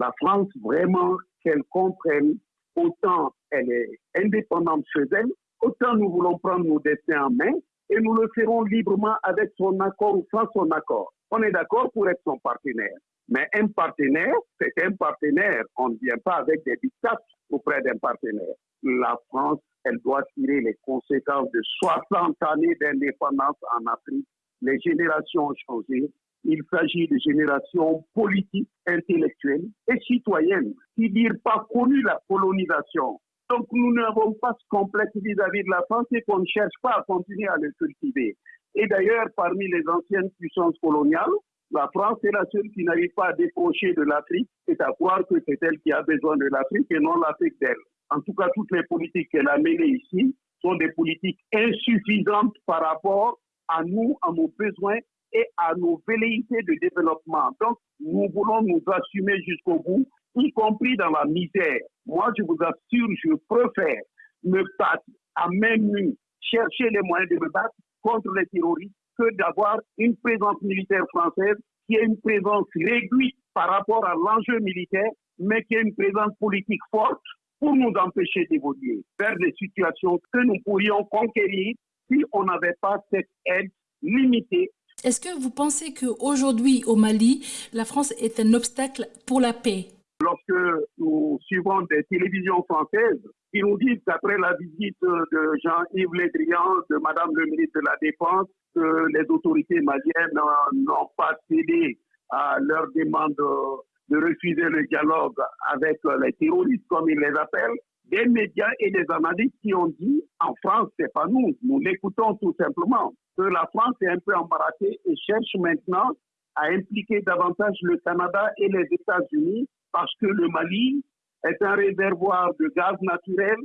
La France, vraiment, qu'elle comprenne, autant elle est indépendante chez elle, autant nous voulons prendre nos destins en main et nous le ferons librement avec son accord ou sans son accord. On est d'accord pour être son partenaire. Mais un partenaire, c'est un partenaire. On ne vient pas avec des dictats auprès d'un partenaire. La France, elle doit tirer les conséquences de 60 années d'indépendance en Afrique. Les générations ont changé. Il s'agit de générations politiques, intellectuelles et citoyennes qui n'ont pas connu la colonisation. Donc nous n'avons pas ce complexe vis-à-vis de la France et qu'on ne cherche pas à continuer à le cultiver. Et d'ailleurs, parmi les anciennes puissances coloniales, la France est la seule qui n'arrive pas à décrocher de l'Afrique. C'est à croire que c'est elle qui a besoin de l'Afrique et non l'Afrique d'elle. En tout cas, toutes les politiques qu'elle a menées ici sont des politiques insuffisantes par rapport à nous, à nos besoins et à nos velléités de développement. Donc, nous voulons nous assumer jusqu'au bout, y compris dans la misère. Moi, je vous assure, je préfère me battre à main nue, chercher les moyens de me battre contre les terroristes que d'avoir une présence militaire française qui est une présence réduite par rapport à l'enjeu militaire, mais qui est une présence politique forte pour nous empêcher d'évoluer vers des situations que nous pourrions conquérir si on n'avait pas cette aide limitée. Est-ce que vous pensez qu'aujourd'hui au Mali, la France est un obstacle pour la paix? Lorsque nous suivons des télévisions françaises qui nous disent qu'après la visite de Jean-Yves Le Drian, de Madame le ministre de la Défense, que les autorités maliennes n'ont pas cédé à leur demande de refuser le dialogue avec les terroristes, comme ils les appellent, des médias et des analystes qui ont dit en France, c'est pas nous, nous l'écoutons tout simplement, que la France est un peu embarrassée et cherche maintenant à impliquer davantage le Canada et les États-Unis parce que le Mali est un réservoir de gaz naturel,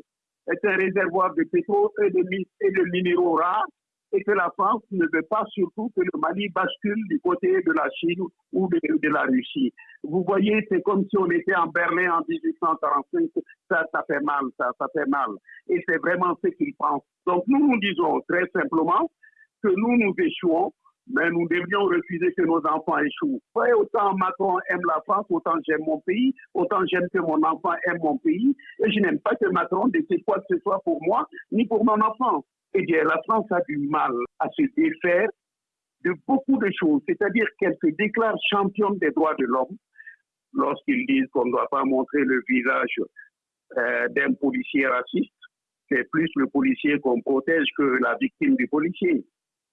est un réservoir de pétrole et de, et de minéraux rares et que la France ne veut pas surtout que le Mali bascule du côté de la Chine ou de, la Russie. Vous voyez, c'est comme si on était en Berlin en 1845. Ça, ça fait mal, ça, ça fait mal. Et c'est vraiment ce qu'ils pensent. Donc nous, nous disons très simplement que nous, nous échouons, mais nous devrions refuser que nos enfants échouent. Autant Macron aime la France, autant j'aime mon pays, autant j'aime que mon enfant aime mon pays. Et je n'aime pas que Macron décide quoi que ce soit pour moi, ni pour mon enfant eh bien, la France a du mal à se défaire de beaucoup de choses. C'est-à-dire qu'elle se déclare championne des droits de l'homme lorsqu'ils disent qu'on ne doit pas montrer le visage euh, d'un policier raciste. C'est plus le policier qu'on protège que la victime du policier.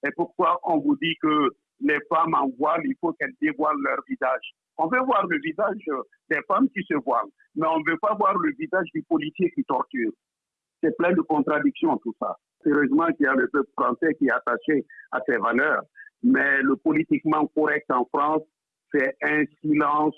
Et pourquoi on vous dit que les femmes en voile, il faut qu'elles dévoilent leur visage On veut voir le visage des femmes qui se voilent, mais on ne veut pas voir le visage du policier qui torture. C'est plein de contradictions tout ça. Heureusement qu'il y a le peuple français qui est attaché à ses valeurs. Mais le politiquement correct en France, c'est un silence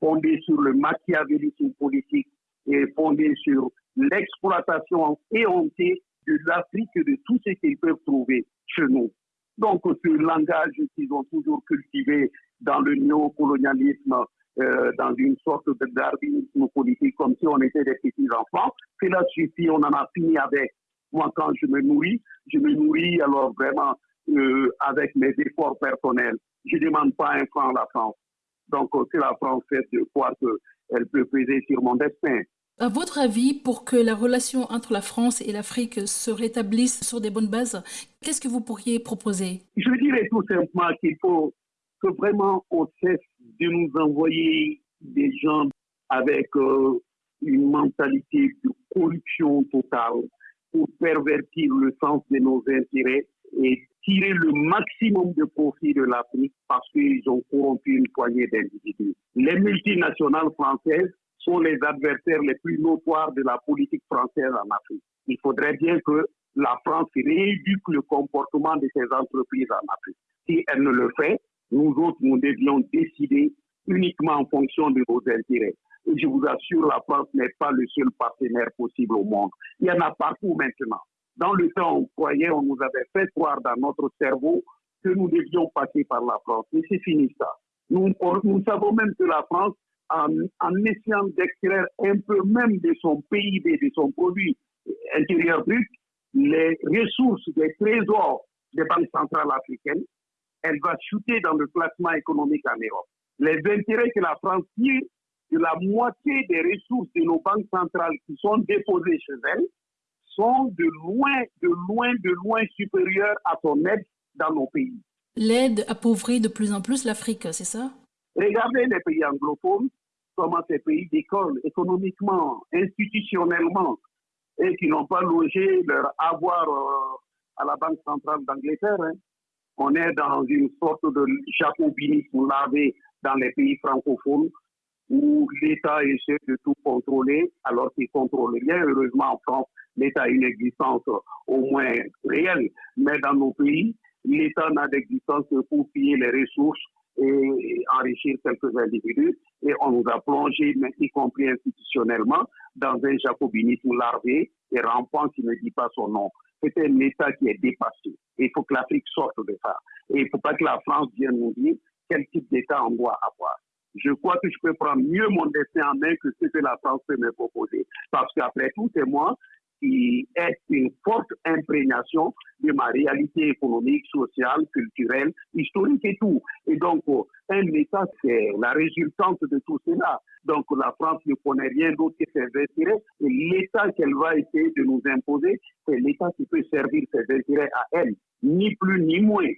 fondé sur le machiavélisme politique et fondé sur l'exploitation éhontée de l'Afrique et de tout ce qu'ils peuvent trouver chez nous. Donc, ce langage qu'ils ont toujours cultivé dans le néocolonialisme, euh, dans une sorte de darwinisme politique, comme si on était des petits enfants, cela suffit, on en a fini avec. Moi, quand je me nourris, je me nourris alors vraiment euh, avec mes efforts personnels. Je ne demande pas un franc à la France. Donc, c'est la France fait de croire qu'elle peut peser sur mon destin. À votre avis, pour que la relation entre la France et l'Afrique se rétablisse sur des bonnes bases, qu'est-ce que vous pourriez proposer? Je dirais tout simplement qu'il faut que vraiment on cesse de nous envoyer des gens avec euh, une mentalité de corruption totale pour pervertir le sens de nos intérêts et tirer le maximum de profit de l'Afrique parce qu'ils ont corrompu une poignée d'individus. Les multinationales françaises sont les adversaires les plus notoires de la politique française en Afrique. Il faudrait bien que la France rééduque le comportement de ces entreprises en Afrique. Si elle ne le fait, nous autres, nous devions décider uniquement en fonction de nos intérêts. Et je vous assure, la France n'est pas le seul partenaire possible au monde. Il y en a partout maintenant. Dans le temps, on croyait, on nous avait fait croire dans notre cerveau que nous devions passer par la France. Mais c'est fini ça. Nous, nous savons même que la France, en, en essayant d'extraire un peu même de son PIB, de son produit intérieur brut, les ressources des trésors des banques centrales africaines, elle va chuter dans le classement économique en Europe. Les intérêts que la France tire de la moitié des ressources de nos banques centrales qui sont déposées chez elles sont de loin, de loin, de loin supérieures à son aide dans nos pays. L'aide appauvrit de plus en plus l'Afrique, c'est ça? Regardez les pays anglophones, comment ces pays décollent économiquement, institutionnellement, et qui n'ont pas logé leur avoir euh, à la Banque centrale d'Angleterre. Hein. On est dans une sorte de jacobinisme lavé dans les pays francophones où l'État essaie de tout contrôler alors qu'il contrôle rien. Heureusement, en France, l'État a une existence au moins réelle, mais dans nos pays, l'État n'a d'existence que pour piller les ressources et enrichir quelques individus. Et on nous a plongé, y compris institutionnellement, dans un jacobinisme larvé et rampant qui ne dit pas son nom. C'est un État qui est dépassé. Il faut que l'Afrique sorte de ça. Et il ne faut pas que la France vienne nous dire quel type d'État on doit avoir. Je crois que je peux prendre mieux mon destin en main que ce que la France peut me proposer. Parce qu'après tout, c'est moi qui est une forte imprégnation de ma réalité économique, sociale, culturelle, historique et tout. Et donc, euh, un État, c'est la résultante de tout cela. Donc, la France ne connaît rien d'autre que ses intérêts. Et l'État qu'elle va essayer de nous imposer, c'est l'État qui peut servir ses intérêts à elle, ni plus ni moins.